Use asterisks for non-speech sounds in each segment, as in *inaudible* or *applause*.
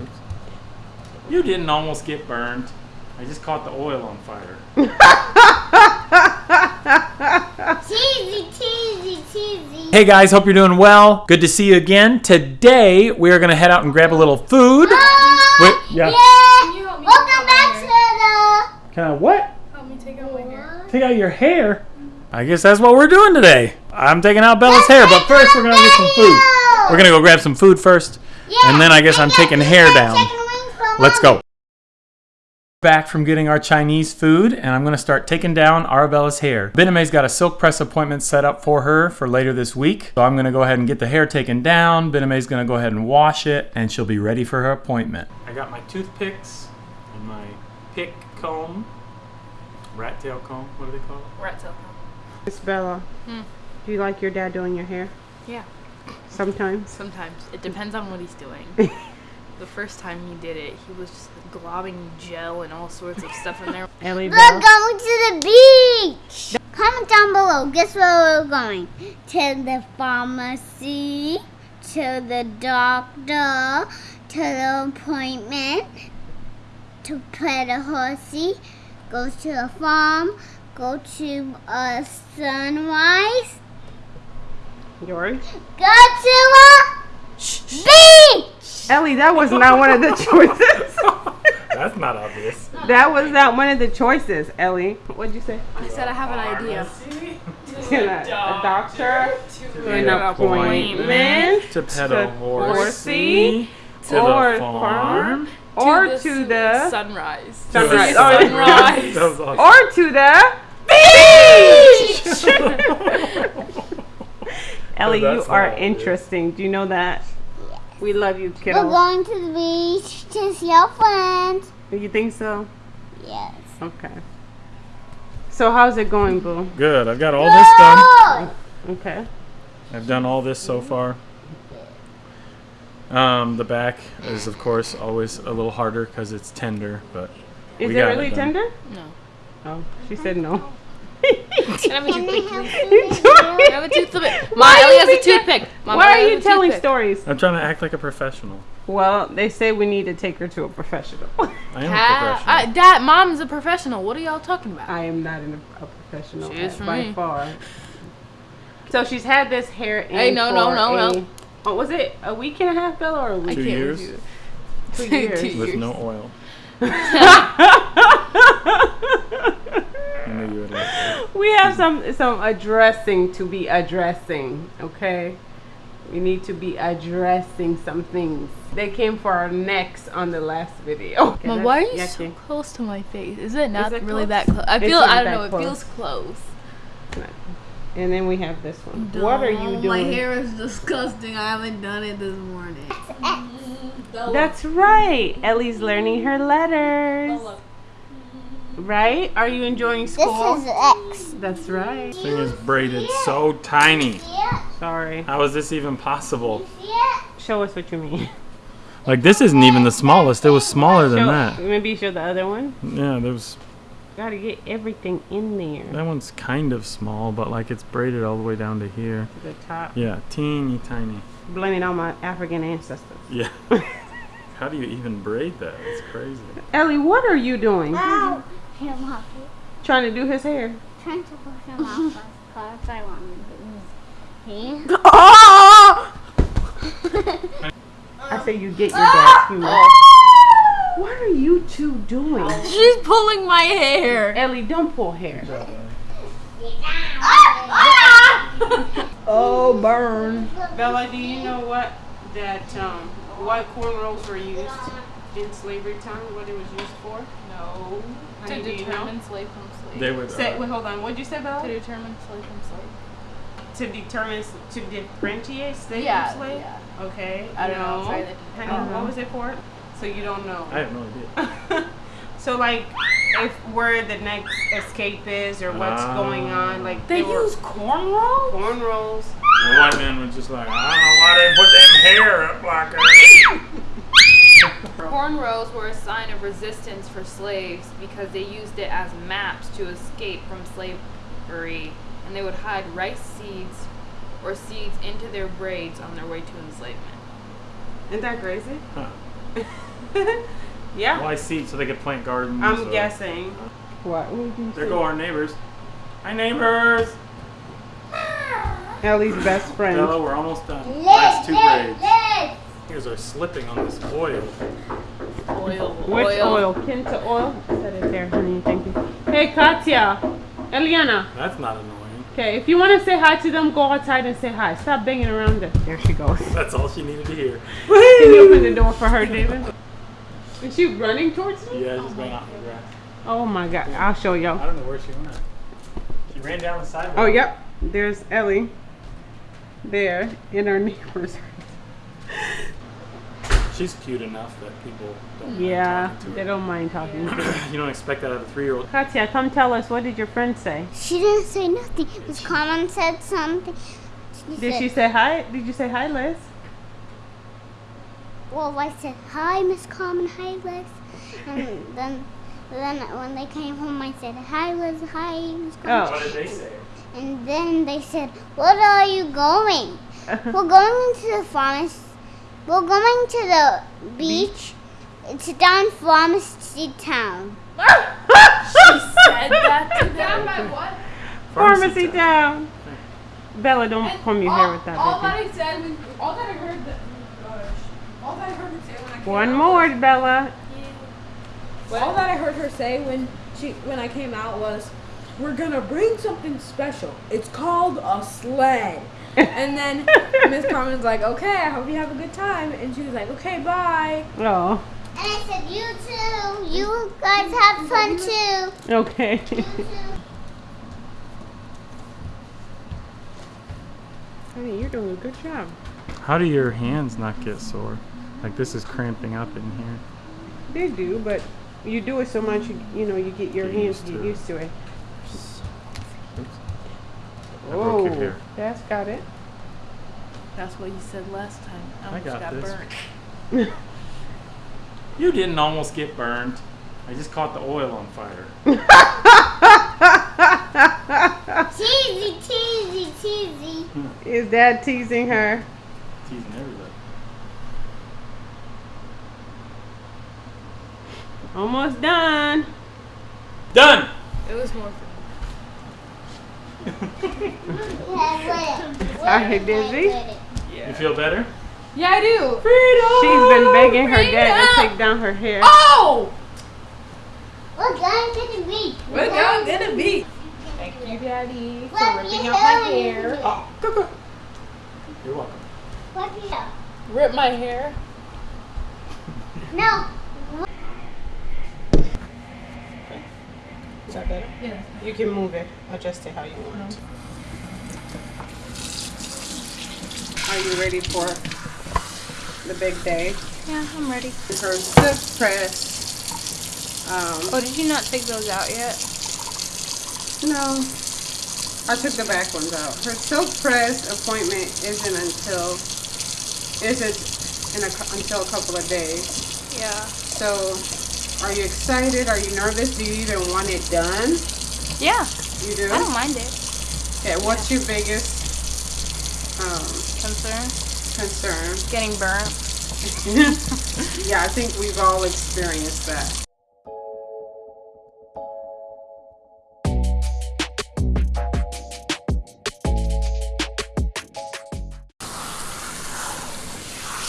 Oops. You didn't almost get burned. I just caught the oil on fire. *laughs* Cheesy, cheesy, cheesy. Hey guys, hope you're doing well. Good to see you again. Today we are gonna head out and grab a little food. Ah, Wait, yeah. yeah. you help me Welcome take back to the. Kind of what? Help me take out my hair. Take out your hair. I guess that's what we're doing today. I'm taking out Bella's hair, but first we're gonna get some food. We're gonna go grab some food first, and then I guess I'm taking hair down. Let's go. Back from getting our Chinese food, and I'm gonna start taking down Arabella's hair. Bename's got a silk press appointment set up for her for later this week, so I'm gonna go ahead and get the hair taken down. Bename's gonna go ahead and wash it, and she'll be ready for her appointment. I got my toothpicks and my pick comb, rat tail comb. What do they call it? Rat tail. Comb. Miss Bella, Hmm. do you like your dad doing your hair? Yeah. Sometimes. Sometimes it depends on what he's doing. *laughs* the first time he did it, he was just globbing gel and all sorts of stuff in there. *laughs* Ellie We're Bella. going to the beach. Comment down below. Guess where we're going? To the pharmacy, to the doctor, to the appointment, to pet a horsey, go to the farm, go to a sunrise, Yours? go to a beach. Ellie, that was not one of the choices. *laughs* That's not obvious. that was not one of the choices, Ellie. What'd you say? I said I have an idea. *laughs* To a, a doctor, to an appointment, To pet To a horsey, horsey, to or the farm. or the to the sunrise. sunrise. To the sunrise. *laughs* That was awesome. or to the beach. Ellie, you are not interesting. Do you know that? We love you, kiddo. We're kiddo. going to the beach to see our friends. You think so? Yes. Okay. So how's it going, Boo? Good. I've got all this done. Okay. I've done all this so far. Um, the back is, of course, always a little harder because it's tender, but Is We it got really done. tender? No. Oh, she said no. Can I have a toothpick? help please? you? Can I have a toothpick? My Ellie has a toothpick. Mom, Why are you telling toothpick. stories? I'm trying to act like a professional. Well, they say we need to take her to a professional. I am a *laughs* professional. uh, Dad, Mom's a professional. What are y'all talking about? I am not an, a professional She is by me. far. So she's had this hair in Hey, no, no, for no, a- no. Oh, was it a week and a half, Bella, or a I week? Two can't years? with. Two Two years. years. With no oil. *laughs* I knew you would like that. We have some some addressing to be addressing. Okay, we need to be addressing some things. They came for our necks on the last video. Okay, Mom, why are you so close to my face? Is it not it really close? that close? I feel, I don't that know, it feels close. And then we have this one. What are you oh, doing? My hair is disgusting. I haven't done it this morning. *laughs* That's right. Ellie's learning her letters. Right? Are you enjoying school? This school? is X. That's right. Thing is braided so tiny. Yeah. Sorry. How is this even possible? Yeah. Show us what you mean. *laughs* Like this isn't even the smallest. It was smaller than Show, that. Maybe show the other one. Yeah, there's Gotta get everything in there. that one's kind of small, but like it's braided all the way down to here. To the top. Yeah, teeny tiny. Blaming all my African ancestors. Yeah. *laughs* How do you even braid that? It's crazy. Ellie, what are you doing? Ow. Him off. Trying to do his hair. Trying to push him off because I want him to use his *laughs* I say you get your dad's humor. What are you two doing? She's pulling my hair. Ellie, don't pull hair. *laughs* Oh, burn. Bella, do you know what that um what cornrows were used in slavery time? What it was used for? No. Honey, To do you know? determine slave from slave. They would. Say, uh, wait, hold on. What'd you say, Bella? to determine slave from slave. To determine, to differentiate slave Yeah, from slave? yeah. Okay. I don't know. no. Sorry, Honey, I don't what know. was it for? So you don't know. I have no idea. *laughs* so like, if where the next escape is or what's Ah. going on, like They were use cornrows? cornrows. The white man was just like, I don't know why they put them hair up like that. *laughs* Cornrows were a sign of resistance for slaves because they used it as maps to escape from slavery, and they would hide rice seeds or seeds into their braids on their way to enslavement. Isn't that crazy? Huh. *laughs* yeah, Why seats so they could plant gardens? I'm or- guessing. What would you There say? go our neighbors. Hi neighbors. Ellie's best friend. Bella, we're almost done. Last two Liz, grades. Liz. Here's our slipping on this oil. Oil. Which oil? Kinta oil? Set it there, honey. Thank you. Hey, Katya. Eliana. That's not annoying. Okay, if you want to say hi to them, go outside and say hi. Stop banging around them. There she goes. That's all she needed to hear. Can you open the door for her, David? Is she running towards me? Yeah, just ran out in the grass. Oh my god, I'll show y'all. I don't know where she went. She ran down the sidewalk. Oh, yep. There's Ellie. There, in our neighbors. She's cute enough that people don't mind Yeah, talking to they her. don't mind talking to her. *clears throat* You don't expect that of a three-year-old. Katya, come tell us, what did your friend say? She didn't say nothing. Miss Carmen said something. She Did said, she say hi? Did you say hi, Liz? Well, I said, hi, Miss Carmen, hi, Liz. And then, then when they came home, I said, hi, Liz, hi, Miss Carmen. Oh. What did they say? And then they said, Where are you going? *laughs* We're going to the pharmacy. We're going to the beach. It's down Pharmacy Town. she Said that to them. Pharmacy town. Bella, don't comb your hair with that. all that. I said when all that I heard that gosh, all that I heard her say when I came One out more, Bella. Was, all that I heard her say when she when I came out was, "We're gonna bring something special. It's called a sled." And then Miss Carmen's like, "Okay, I hope you have a good time." And she was like, "Okay, bye." Oh, And I said, You too. You guys have fun too. okay. You too. Honey, you're doing a good job. How do your hands not get sore? Like this is cramping up in here. They do, but you do it so much, you, you know, you get your Get hands used get it. used to it. Oops. I broke your that's got it. That's what you said last time. I I almost got got, this. burnt. *laughs* You didn't almost get burned. I just caught the oil on fire. *laughs* Teasy, teasy, teasy. Hmm. Is dad teasing her? Teasing everybody. Almost done. Done. It was more for Yeah, with it. Are you dizzy? With it. You feel better? Yeah, I do. She's been begging her dad to take down her hair. Oh, We're going to the beach. we're going to the beach. Thank you, Daddy, for Let ripping me out my hair. Oh, go, go. You're welcome. What the hell? Rip my hair. No. Is that better? Yeah. You can move it, adjust it how you want. Are you ready for the big day? Yeah, I'm ready. Her silk press. Um, Oh, did you not take those out yet? no, I took the back ones out. Her silk press appointment isn't until isn't in a, until a couple of days. Yeah. So, are you excited? Are you nervous? Do you even want it done? Yeah, You do. I don't mind it. Okay, what's your biggest um, Concern? concern? Getting burnt. *laughs* *laughs* yeah, I think we've all experienced that.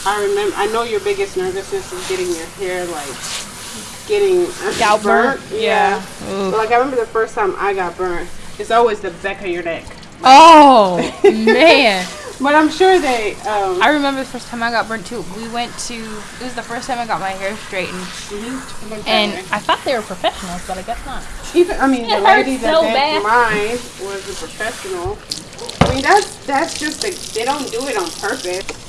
I remember. I know your biggest nervousness is getting your hair like getting Scalp burnt? Yeah. Ooh. But, like I remember the first time I got burnt. It's always the back of your neck. Oh, *laughs* man. But I'm sure they. Um, I remember the first time I got burnt too. We went to, it was the first time I got my hair straightened. And I thought they were professionals, but I guess not. Even I mean, the It lady hurts that did mine was a professional. I mean, that's that's just a, they don't do it on purpose.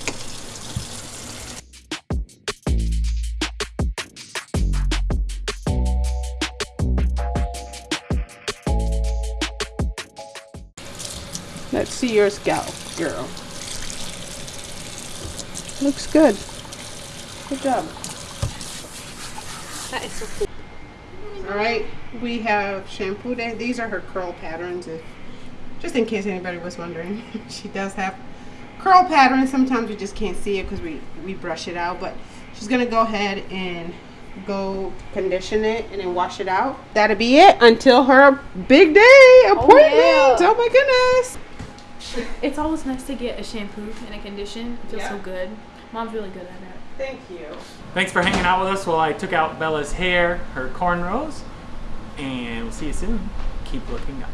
See your scalp, girl. Looks good. Good job. That is so cool. All right, we have shampoo day. These are her curl patterns, if, just in case anybody was wondering. *laughs* she does have curl patterns. Sometimes we just can't see it because we, we brush it out, but She's gonna go ahead and go condition it and then wash it out. That'll be it until her big day oh, appointment. Oh, yeah. my goodness. *laughs* It's always nice to get a shampoo and a condition. It feels Yeah. so good. Mom's really good at it. Thank you. Thanks for hanging out with us while I took out Bella's hair, her cornrows, and we'll see you soon. Keep looking up.